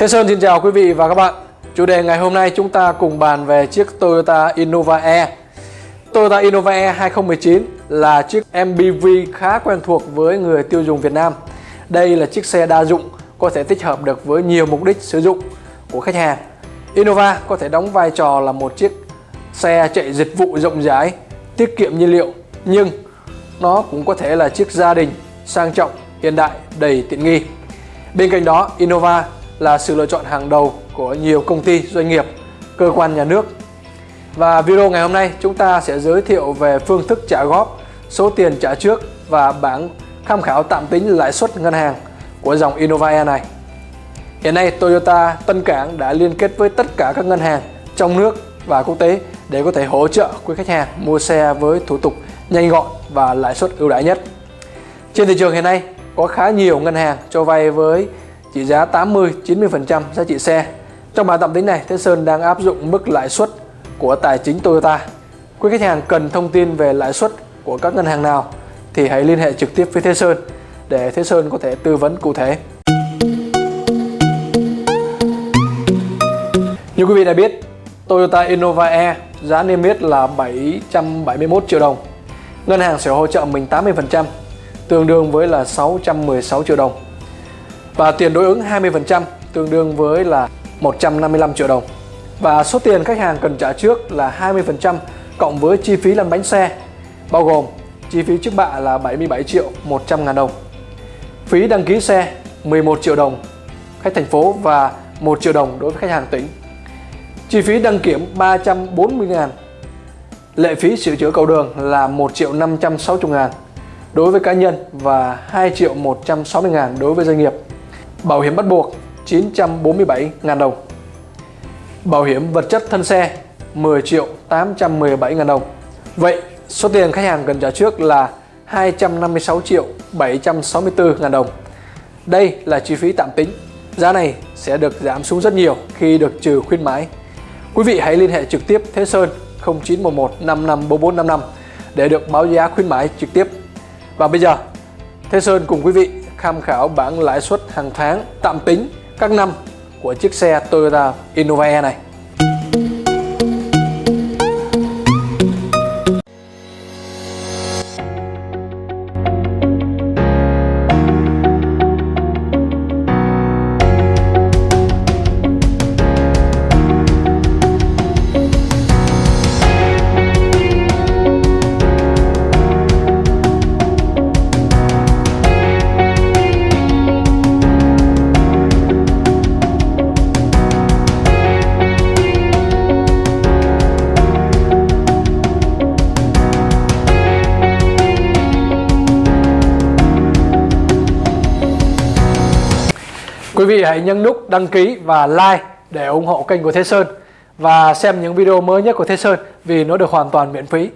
Thế Sơn xin chào quý vị và các bạn. Chủ đề ngày hôm nay chúng ta cùng bàn về chiếc Toyota Innova E. Toyota Innova E 2019 là chiếc MPV khá quen thuộc với người tiêu dùng Việt Nam. Đây là chiếc xe đa dụng có thể tích hợp được với nhiều mục đích sử dụng của khách hàng. Innova có thể đóng vai trò là một chiếc xe chạy dịch vụ rộng rãi, tiết kiệm nhiên liệu nhưng nó cũng có thể là chiếc gia đình sang trọng, hiện đại, đầy tiện nghi. Bên cạnh đó, Innova là sự lựa chọn hàng đầu của nhiều công ty, doanh nghiệp, cơ quan nhà nước. Và video ngày hôm nay chúng ta sẽ giới thiệu về phương thức trả góp, số tiền trả trước và bảng tham khảo tạm tính lãi suất ngân hàng của dòng Innova này. Hiện nay Toyota Tân Cảng đã liên kết với tất cả các ngân hàng trong nước và quốc tế để có thể hỗ trợ quý khách hàng mua xe với thủ tục nhanh gọn và lãi suất ưu đãi nhất. Trên thị trường hiện nay có khá nhiều ngân hàng cho vay với trị giá 80-90% giá trị xe. Trong bài tạm tính này, Thế Sơn đang áp dụng mức lãi suất của tài chính Toyota. Quý khách hàng cần thông tin về lãi suất của các ngân hàng nào thì hãy liên hệ trực tiếp với Thế Sơn để Thế Sơn có thể tư vấn cụ thể. Như quý vị đã biết, Toyota Innova E giá niêm yết là 771 triệu đồng. Ngân hàng sẽ hỗ trợ mình 80%, tương đương với là 616 triệu đồng. Và tiền đối ứng 20% tương đương với là 155 triệu đồng. Và số tiền khách hàng cần trả trước là 20% cộng với chi phí lăn bánh xe, bao gồm chi phí trước bạ là 77 triệu 100 ngàn đồng. Phí đăng ký xe 11 triệu đồng khách thành phố và 1 triệu đồng đối với khách hàng tỉnh. Chi phí đăng kiểm 340 ngàn Lệ phí sửa chữa cầu đường là 1 triệu 560 ngàn đối với cá nhân và 2 triệu 160 ngàn đối với doanh nghiệp. Bảo hiểm bắt buộc 947 ngàn đồng. Bảo hiểm vật chất thân xe 10 triệu 817 ngàn đồng. Vậy số tiền khách hàng cần trả trước là 256 triệu 764 ngàn đồng. Đây là chi phí tạm tính. Giá này sẽ được giảm xuống rất nhiều khi được trừ khuyến mãi. Quý vị hãy liên hệ trực tiếp Thế Sơn 0911 554455 để được báo giá khuyến mãi trực tiếp. Và bây giờ, Thế Sơn cùng quý vị tham khảo bảng lãi suất hàng tháng tạm tính các năm của chiếc xe Toyota Innova này. Quý vị hãy nhấn nút đăng ký và like để ủng hộ kênh của Thế Sơn và xem những video mới nhất của Thế Sơn vì nó được hoàn toàn miễn phí.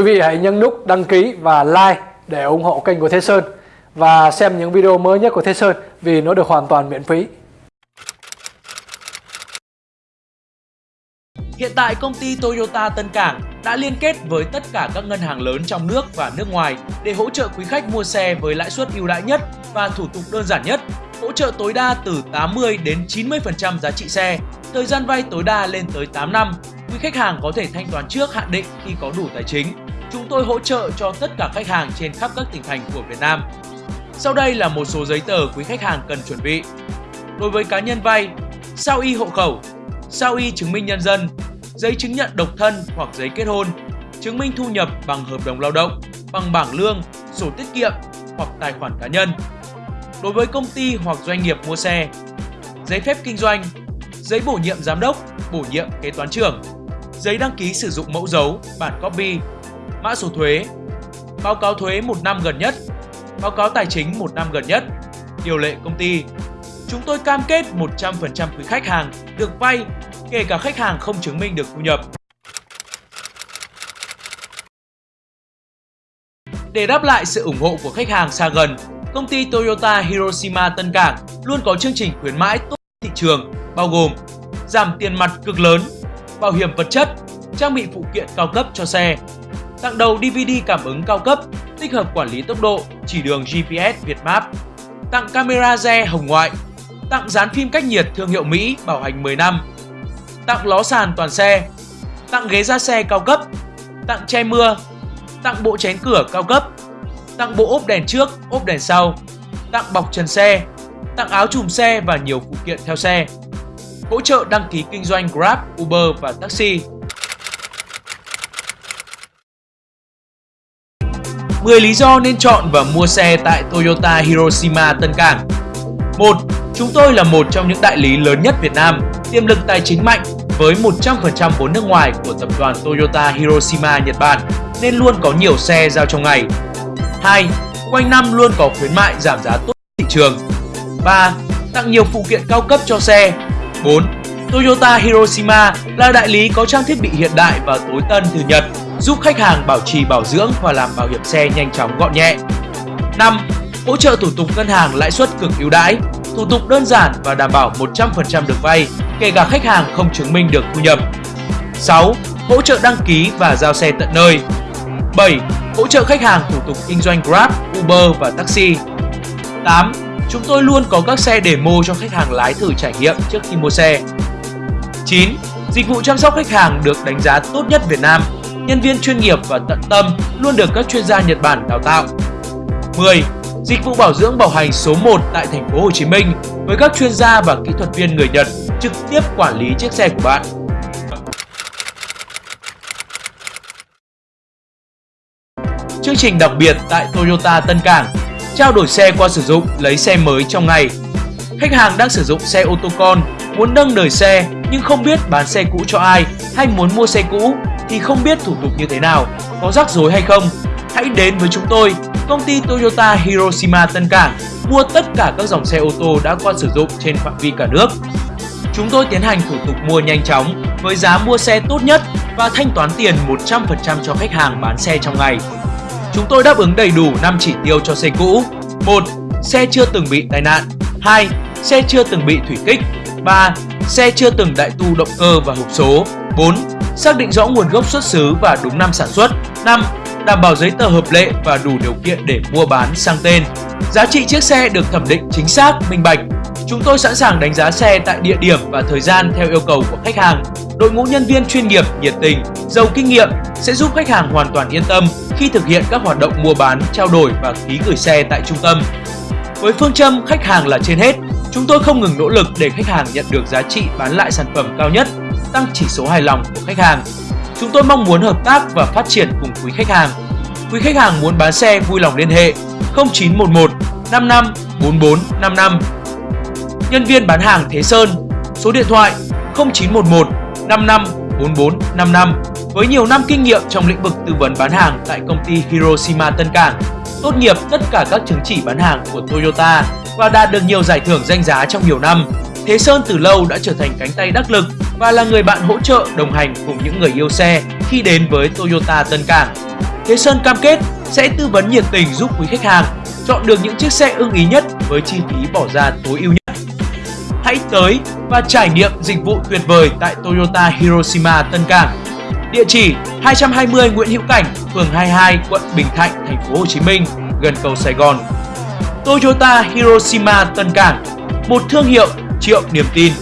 Quý vị hãy nhấn nút đăng ký và like để ủng hộ kênh của Thế Sơn và xem những video mới nhất của Thế Sơn vì nó được hoàn toàn miễn phí. Hiện tại công ty Toyota Tân Cảng đã liên kết với tất cả các ngân hàng lớn trong nước và nước ngoài để hỗ trợ quý khách mua xe với lãi suất ưu đãi nhất và thủ tục đơn giản nhất, hỗ trợ tối đa từ 80 đến 90% giá trị xe, thời gian vay tối đa lên tới 8 năm. Quý khách hàng có thể thanh toán trước hạn định khi có đủ tài chính. Chúng tôi hỗ trợ cho tất cả khách hàng trên khắp các tỉnh thành của Việt Nam. Sau đây là một số giấy tờ quý khách hàng cần chuẩn bị. Đối với cá nhân vay, sao y hộ khẩu, sao y chứng minh nhân dân, giấy chứng nhận độc thân hoặc giấy kết hôn, chứng minh thu nhập bằng hợp đồng lao động, bằng bảng lương, sổ tiết kiệm hoặc tài khoản cá nhân. Đối với công ty hoặc doanh nghiệp mua xe, giấy phép kinh doanh, giấy bổ nhiệm giám đốc, bổ nhiệm kế toán trưởng, giấy đăng ký sử dụng mẫu dấu, bản copy, mã số thuế, báo cáo thuế một năm gần nhất, báo cáo tài chính một năm gần nhất, điều lệ công ty. Chúng tôi cam kết 100% quý khách hàng được vay kể cả khách hàng không chứng minh được thu nhập. Để đáp lại sự ủng hộ của khách hàng xa gần, công ty Toyota Hiroshima Tân Cảng luôn có chương trình khuyến mãi tốt thị trường, bao gồm giảm tiền mặt cực lớn, bảo hiểm vật chất, trang bị phụ kiện cao cấp cho xe, tặng đầu DVD cảm ứng cao cấp, tích hợp quản lý tốc độ, chỉ đường GPS Việt Map, tặng camera re hồng ngoại, tặng dán phim cách nhiệt thương hiệu Mỹ bảo hành 10 năm, tặng ló sàn toàn xe, tặng ghế ra xe cao cấp, tặng che mưa, tặng bộ chén cửa cao cấp, tặng bộ ốp đèn trước, ốp đèn sau, tặng bọc trần xe, tặng áo chùm xe và nhiều phụ kiện theo xe. Hỗ trợ đăng ký kinh doanh Grab, Uber và taxi. 10 lý do nên chọn và mua xe tại Toyota Hiroshima Tân Cảng 1. Chúng tôi là một trong những đại lý lớn nhất Việt Nam, tiềm lực tài chính mạnh với 100% vốn nước ngoài của tập đoàn Toyota Hiroshima Nhật Bản nên luôn có nhiều xe giao trong ngày. 2. Quanh năm luôn có khuyến mại giảm giá tốt thị trường. 3. Tặng nhiều phụ kiện cao cấp cho xe. 4. Toyota Hiroshima là đại lý có trang thiết bị hiện đại và tối tân từ Nhật, giúp khách hàng bảo trì bảo dưỡng và làm bảo hiểm xe nhanh chóng gọn nhẹ. 5. Hỗ trợ thủ tục ngân hàng lãi suất cực ưu đãi, thủ tục đơn giản và đảm bảo 100% được vay, kể cả khách hàng không chứng minh được thu nhập. 6. Hỗ trợ đăng ký và giao xe tận nơi. 7. Hỗ trợ khách hàng thủ tục kinh doanh Grab, Uber và taxi. 8. Chúng tôi luôn có các xe demo cho khách hàng lái thử trải nghiệm trước khi mua xe. 9. Dịch vụ chăm sóc khách hàng được đánh giá tốt nhất Việt Nam. Nhân viên chuyên nghiệp và tận tâm luôn được các chuyên gia Nhật Bản đào tạo. 10. Dịch vụ bảo dưỡng bảo hành số 1 tại thành phố Hồ Chí Minh với các chuyên gia và kỹ thuật viên người Nhật trực tiếp quản lý chiếc xe của bạn. Chương trình đặc biệt tại Toyota Tân Cảng Trao đổi xe qua sử dụng, lấy xe mới trong ngày Khách hàng đang sử dụng xe ô tô con, muốn nâng đời xe nhưng không biết bán xe cũ cho ai hay muốn mua xe cũ thì không biết thủ tục như thế nào, có rắc rối hay không. Hãy đến với chúng tôi, công ty Toyota Hiroshima Tân Cảng mua tất cả các dòng xe ô tô đã qua sử dụng trên phạm vi cả nước. Chúng tôi tiến hành thủ tục mua nhanh chóng với giá mua xe tốt nhất và thanh toán tiền 100% cho khách hàng bán xe trong ngày. Chúng tôi đáp ứng đầy đủ 5 chỉ tiêu cho xe cũ. 1. Xe chưa từng bị tai nạn. 2. Xe chưa từng bị thủy kích. 3. Xe chưa từng đại tu động cơ và hộp số. 4. Xác định rõ nguồn gốc xuất xứ và đúng năm sản xuất. 5. Đảm bảo giấy tờ hợp lệ và đủ điều kiện để mua bán sang tên. Giá trị chiếc xe được thẩm định chính xác, minh bạch. Chúng tôi sẵn sàng đánh giá xe tại địa điểm và thời gian theo yêu cầu của khách hàng. Đội ngũ nhân viên chuyên nghiệp, nhiệt tình, giàu kinh nghiệm sẽ giúp khách hàng hoàn toàn yên tâm khi thực hiện các hoạt động mua bán, trao đổi và ký gửi xe tại trung tâm. Với phương châm khách hàng là trên hết, chúng tôi không ngừng nỗ lực để khách hàng nhận được giá trị bán lại sản phẩm cao nhất, tăng chỉ số hài lòng của khách hàng. Chúng tôi mong muốn hợp tác và phát triển cùng quý khách hàng. Quý khách hàng muốn bán xe vui lòng liên hệ 0911 55 44 55. Nhân viên bán hàng Thế Sơn, số điện thoại 0911 55 44 55 với nhiều năm kinh nghiệm trong lĩnh vực tư vấn bán hàng tại công ty Hiroshima Tân Cảng, tốt nghiệp tất cả các chứng chỉ bán hàng của Toyota và đạt được nhiều giải thưởng danh giá trong nhiều năm. Thế Sơn từ lâu đã trở thành cánh tay đắc lực và là người bạn hỗ trợ đồng hành cùng những người yêu xe khi đến với Toyota Tân Cảng. Thế Sơn cam kết sẽ tư vấn nhiệt tình giúp quý khách hàng chọn được những chiếc xe ưng ý nhất với chi phí bỏ ra tối ưu nhất. Hãy tới và trải nghiệm dịch vụ tuyệt vời tại Toyota Hiroshima Tân Cảng. Địa chỉ 220 Nguyễn Hữu Cảnh, phường 22, quận Bình Thạnh, thành phố Hồ Chí Minh, gần cầu Sài Gòn. Toyota Hiroshima Tân Cảng, một thương hiệu triệu niềm tin.